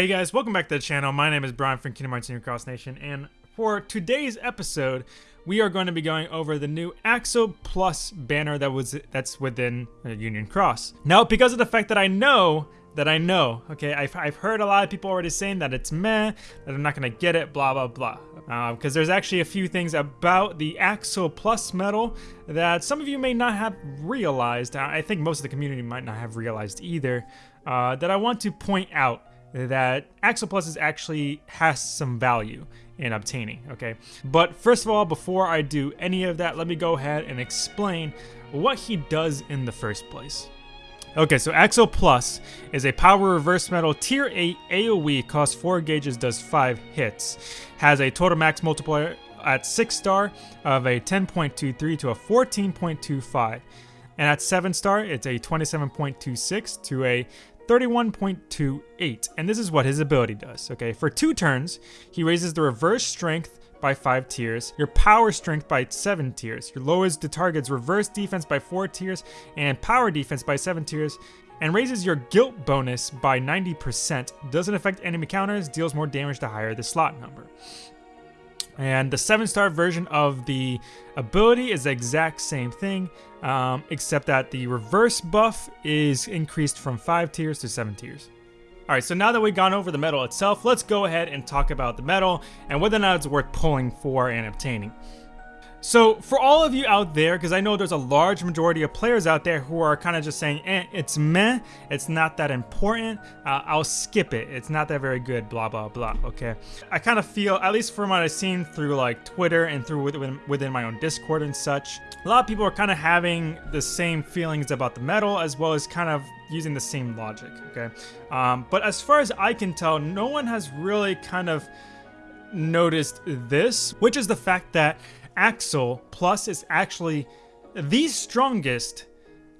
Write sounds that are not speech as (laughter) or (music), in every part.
Hey guys, welcome back to the channel. My name is Brian from Kingdom Hearts Union Cross Nation, and for today's episode, we are going to be going over the new Axel Plus banner that was that's within Union Cross. Now, because of the fact that I know that I know, okay, I've, I've heard a lot of people already saying that it's meh, that I'm not gonna get it, blah blah blah. Because uh, there's actually a few things about the Axel Plus medal that some of you may not have realized. I think most of the community might not have realized either. Uh, that I want to point out that Axel Plus is actually has some value in obtaining, okay? But first of all, before I do any of that, let me go ahead and explain what he does in the first place. Okay, so Axel Plus is a power reverse medal tier 8 AoE, costs 4 gauges, does 5 hits. Has a total max multiplier at 6 star of a 10.23 to a 14.25. And at 7 star, it's a 27.26 to a 31.28, and this is what his ability does, okay? For two turns, he raises the reverse strength by 5 tiers, your power strength by 7 tiers, your lowers the target's reverse defense by 4 tiers, and power defense by 7 tiers, and raises your guilt bonus by 90%, doesn't affect enemy counters, deals more damage the higher the slot number. And the 7-star version of the ability is the exact same thing, um, except that the reverse buff is increased from 5 tiers to 7 tiers. Alright, so now that we've gone over the medal itself, let's go ahead and talk about the medal and whether or not it's worth pulling for and obtaining. So for all of you out there, because I know there's a large majority of players out there who are kind of just saying, eh, it's meh, it's not that important, uh, I'll skip it, it's not that very good, blah, blah, blah, okay? I kind of feel, at least from what I've seen through like Twitter and through within, within my own Discord and such, a lot of people are kind of having the same feelings about the medal as well as kind of using the same logic, okay? Um, but as far as I can tell, no one has really kind of noticed this, which is the fact that Axel Plus is actually the strongest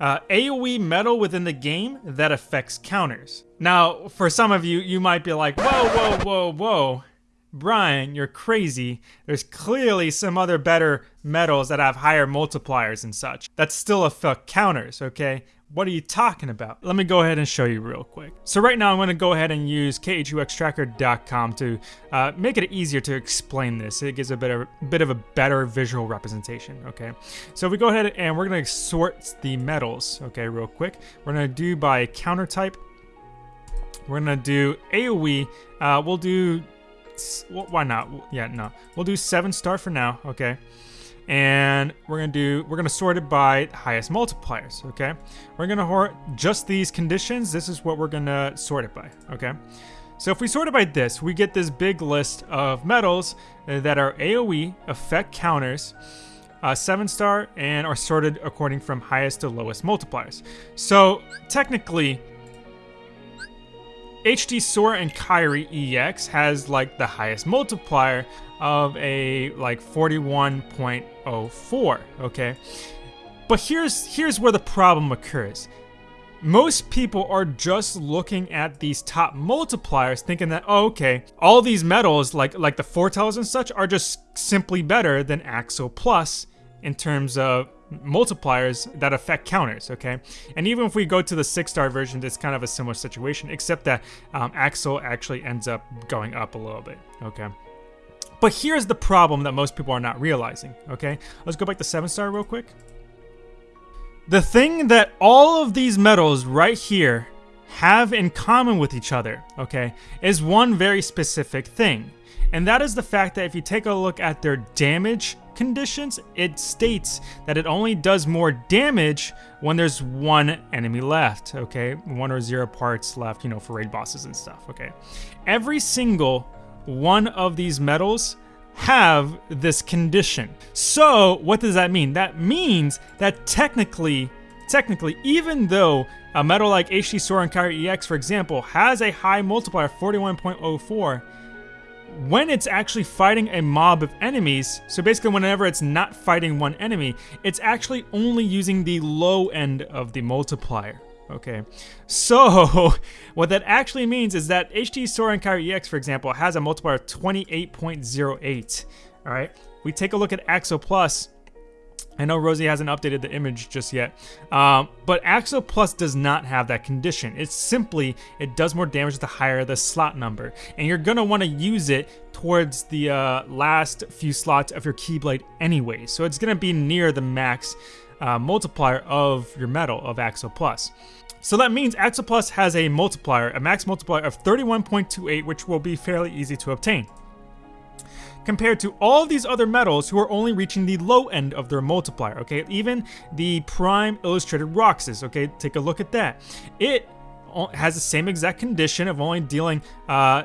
uh, AoE medal within the game that affects counters. Now, for some of you, you might be like, whoa, whoa, whoa, whoa. Brian, you're crazy. There's clearly some other better medals that have higher multipliers and such. That still affect counters, okay? What are you talking about? Let me go ahead and show you real quick. So right now I'm going to go ahead and use KHUXtracker.com to uh, make it easier to explain this. It gives a bit of, bit of a better visual representation, okay? So if we go ahead and we're going to sort the medals, okay, real quick. We're going to do by counter type. We're going to do AoE. Uh, we'll do, why not? Yeah, no. We'll do 7 star for now, okay? And we're gonna do we're gonna sort it by highest multipliers okay? We're gonna just these conditions this is what we're gonna sort it by okay? So if we sort it by this we get this big list of medals that are aoe effect counters uh, seven star and are sorted according from highest to lowest multipliers. So technically HD Sora and Kairi EX has like the highest multiplier of a like 41.04, okay? But here's here's where the problem occurs. Most people are just looking at these top multipliers thinking that, oh, okay, all these medals like like the foretells and such, are just simply better than Axel Plus in terms of multipliers that affect counters, okay? And even if we go to the six-star version, it's kind of a similar situation, except that um, Axel actually ends up going up a little bit, okay? But here's the problem that most people are not realizing, okay? Let's go back to 7-star real quick. The thing that all of these medals right here have in common with each other, okay, is one very specific thing. And that is the fact that if you take a look at their damage conditions, it states that it only does more damage when there's one enemy left, okay? One or zero parts left, you know, for raid bosses and stuff, okay? Every single one of these medals have this condition. So what does that mean? That means that technically, technically, even though a medal like HD Sora and Kairi EX, for example, has a high multiplier, 41.04, when it's actually fighting a mob of enemies, so basically whenever it's not fighting one enemy, it's actually only using the low end of the multiplier. Okay, so (laughs) what that actually means is that and Kairi EX, for example, has a multiplier of 28.08. All right, we take a look at Axel Plus, I know Rosie hasn't updated the image just yet, um, but Axel Plus does not have that condition. It's simply, it does more damage the higher the slot number, and you're gonna wanna use it towards the uh, last few slots of your Keyblade anyway, so it's gonna be near the max uh, multiplier of your medal of Axel Plus. So that means Axel Plus has a multiplier, a max multiplier of 31.28, which will be fairly easy to obtain compared to all these other medals who are only reaching the low end of their multiplier, okay? Even the Prime Illustrated Roxas, okay? Take a look at that. It has the same exact condition of only dealing uh,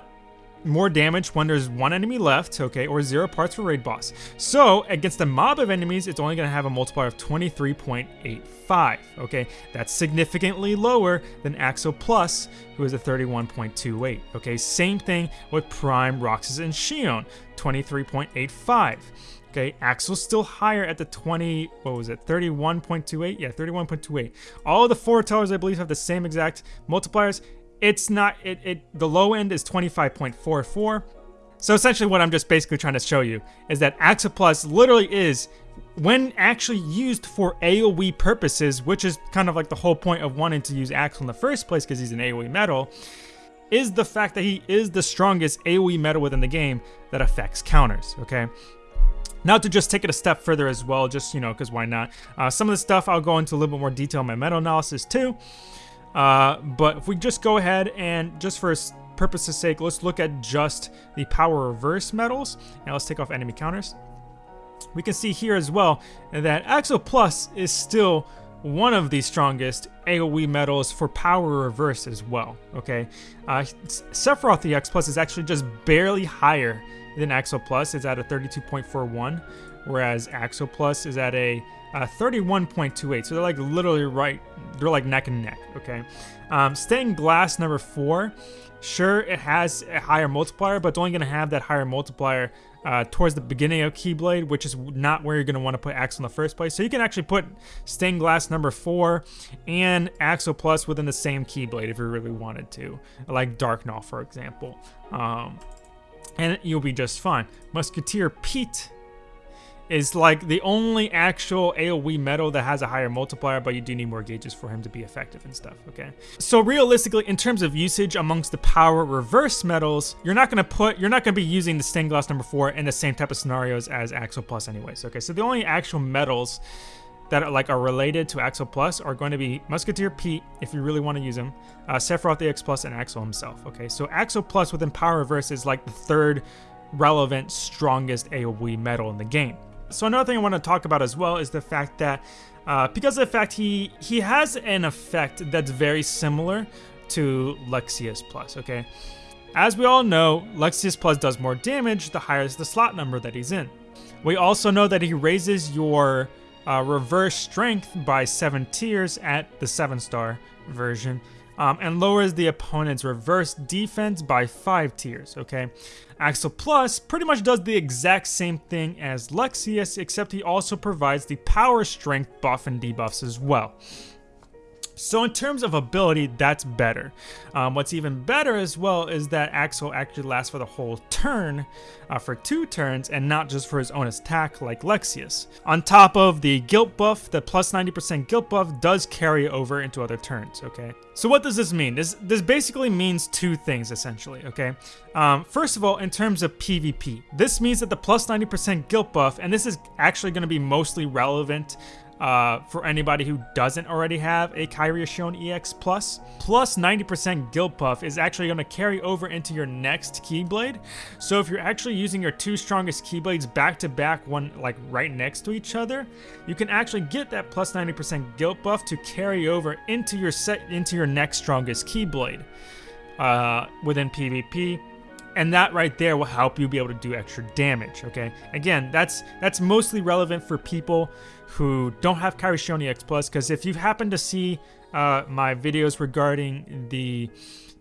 more damage when there's one enemy left, okay, or zero parts for raid boss. So against a mob of enemies, it's only going to have a multiplier of 23.85, okay? That's significantly lower than Axel Plus, who is a 31.28, okay? Same thing with Prime, Roxas, and Xion, 23.85. Okay, Axel's still higher at the 20, what was it, 31.28? Yeah, 31.28. All the foretellers, I believe, have the same exact multipliers it's not it, it the low end is 25.44 so essentially what i'm just basically trying to show you is that axel plus literally is when actually used for aoe purposes which is kind of like the whole point of wanting to use axel in the first place because he's an aoe medal, is the fact that he is the strongest aoe medal within the game that affects counters okay? Now to just take it a step further as well just you know because why not? Uh, some of the stuff i'll go into a little bit more detail in my meta analysis too uh, but if we just go ahead and just for purpose's sake, let's look at just the power reverse medals. And let's take off enemy counters. We can see here as well that Axel Plus is still one of the strongest AoE medals for power reverse as well, okay? Uh, Sephiroth EX Plus is actually just barely higher than Axel Plus. is at a 32.41, whereas Axel Plus is at a uh, 31.28. So they're like literally right, they're like neck and neck, okay? Um, stained glass number four, sure, it has a higher multiplier, but it's only going to have that higher multiplier uh, towards the beginning of Keyblade, which is not where you're going to want to put Axel in the first place. So you can actually put Stained Glass number 4 and Axel Plus within the same Keyblade if you really wanted to, like Dark Gnaw, for example. Um, and you'll be just fine. Musketeer Pete is like the only actual AoE medal that has a higher multiplier, but you do need more gauges for him to be effective and stuff, okay? So realistically, in terms of usage amongst the power reverse medals, you're not gonna put, you're not gonna be using the stained glass number four in the same type of scenarios as Axel Plus anyways, okay? So the only actual medals that are like are related to Axel Plus are going to be Musketeer Pete, if you really want to use him, uh, Sephiroth the X Plus, and Axel himself, okay? So Axel Plus within power reverse is like the third relevant, strongest AoE medal in the game. So another thing I want to talk about as well is the fact that uh, because of the fact he he has an effect that's very similar to Lexaeus Plus, okay? As we all know, Lexaeus Plus does more damage the higher the slot number that he's in. We also know that he raises your uh, reverse strength by 7 tiers at the 7 star version, um, and lowers the opponent's reverse defense by 5 tiers, okay? Axel Plus pretty much does the exact same thing as Lexaeus, except he also provides the power strength buff and debuffs as well. So in terms of ability, that's better. Um, what's even better as well is that Axel actually lasts for the whole turn, uh, for two turns, and not just for his own attack like Lexaeus. On top of the guilt buff, the plus 90% guilt buff does carry over into other turns, okay? So what does this mean? This, this basically means two things, essentially, okay? Um, first of all, in terms of PvP, this means that the plus 90% guilt buff, and this is actually going to be mostly relevant uh, for anybody who doesn't already have a Xion EX Plus. Plus 90% Guilt Buff is actually going to carry over into your next Keyblade. So if you're actually using your two strongest Keyblades back to back, one like right next to each other, you can actually get that plus 90% Guilt Buff to carry over into your set into your next strongest Keyblade uh, within PvP and that right there will help you be able to do extra damage okay again that's that's mostly relevant for people who don't have Kairi Xion EX Plus, because if you happen to see uh, my videos regarding the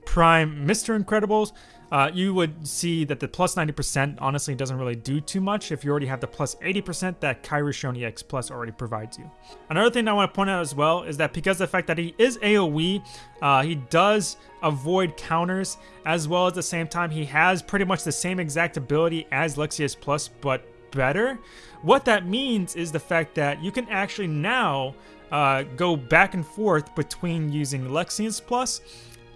Prime Mr. Incredibles, uh, you would see that the plus 90% honestly doesn't really do too much if you already have the plus 80% that Kairi Xion EX Plus already provides you. Another thing I want to point out as well is that because the fact that he is AoE, uh, he does avoid counters as well as the same time he has pretty much the same exact ability as Lexaeus Plus but better. What that means is the fact that you can actually now uh, go back and forth between using Lexaeus Plus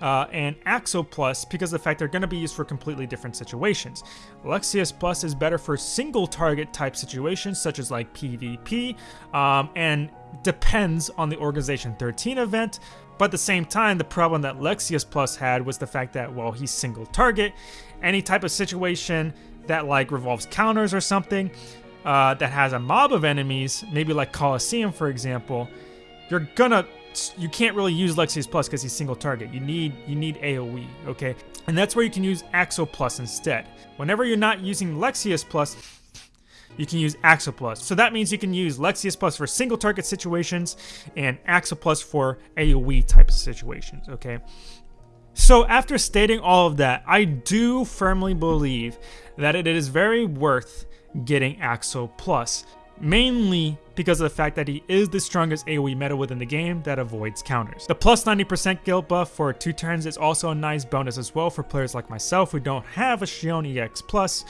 uh, and Axel Plus because of the fact they're going to be used for completely different situations. Lexaeus Plus is better for single target type situations such as like PvP um, and depends on the Organization 13 event. But at the same time, the problem that Lexaeus Plus had was the fact that, well, he's single target. Any type of situation that like revolves counters or something uh, that has a mob of enemies, maybe like Colosseum, for example, you're gonna you can't really use Lexaeus Plus because he's single target. You need you need AoE, okay? And that's where you can use Axel Plus instead. Whenever you're not using Lexaeus Plus, you can use Axel Plus. So that means you can use Lexaeus Plus for single target situations and Axel Plus for AoE type of situations, okay? So after stating all of that, I do firmly believe that it is very worth getting Axel Plus mainly because of the fact that he is the strongest AoE meta within the game that avoids counters. The plus 90% guilt buff for 2 turns is also a nice bonus as well for players like myself who don't have a Xion EX+,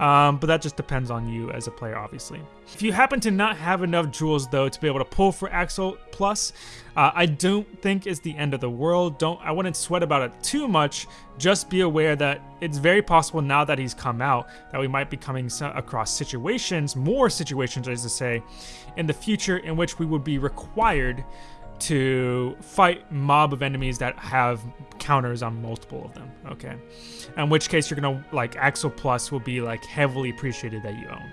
um, but that just depends on you as a player, obviously. If you happen to not have enough jewels, though, to be able to pull for Axel Plus, uh, I don't think it's the end of the world. Don't I wouldn't sweat about it too much. Just be aware that it's very possible now that he's come out that we might be coming across situations, more situations, as to say, in the future in which we would be required to fight mob of enemies that have counters on multiple of them, okay? In which case you're gonna, like, Axel Plus will be, like, heavily appreciated that you own.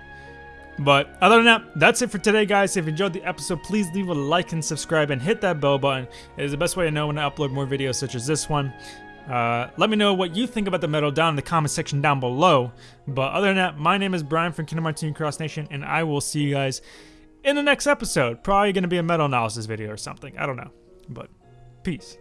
But other than that, that's it for today, guys. If you enjoyed the episode, please leave a like and subscribe and hit that bell button. It is the best way to know when I upload more videos such as this one. Uh, let me know what you think about the medal down in the comment section down below. But other than that, my name is Brian from Kingdom Hearts Cross Nation, and I will see you guys in the next episode. Probably going to be a medal analysis video or something. I don't know. But peace.